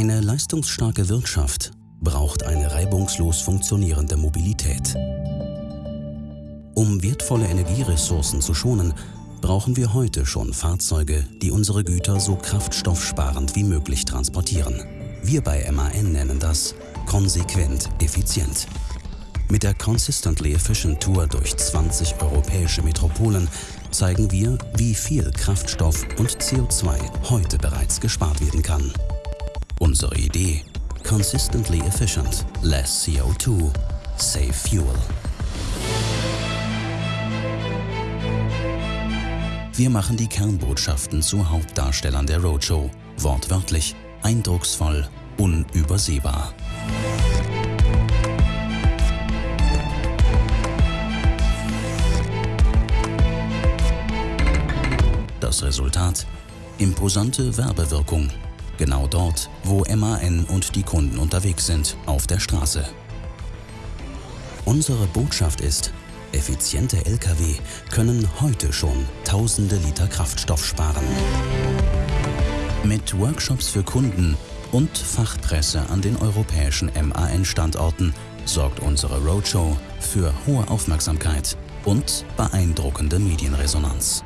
Eine leistungsstarke Wirtschaft braucht eine reibungslos funktionierende Mobilität. Um wertvolle Energieressourcen zu schonen, brauchen wir heute schon Fahrzeuge, die unsere Güter so kraftstoffsparend wie möglich transportieren. Wir bei MAN nennen das konsequent effizient. Mit der Consistently Efficient Tour durch 20 europäische Metropolen zeigen wir, wie viel Kraftstoff und CO2 heute bereits gespart werden kann. Unsere Idee? Consistently efficient, less CO2, save fuel. Wir machen die Kernbotschaften zu Hauptdarstellern der Roadshow. Wortwörtlich, eindrucksvoll, unübersehbar. Das Resultat? Imposante Werbewirkung. Genau dort, wo MAN und die Kunden unterwegs sind, auf der Straße. Unsere Botschaft ist, effiziente Lkw können heute schon tausende Liter Kraftstoff sparen. Mit Workshops für Kunden und Fachpresse an den europäischen MAN-Standorten sorgt unsere Roadshow für hohe Aufmerksamkeit und beeindruckende Medienresonanz.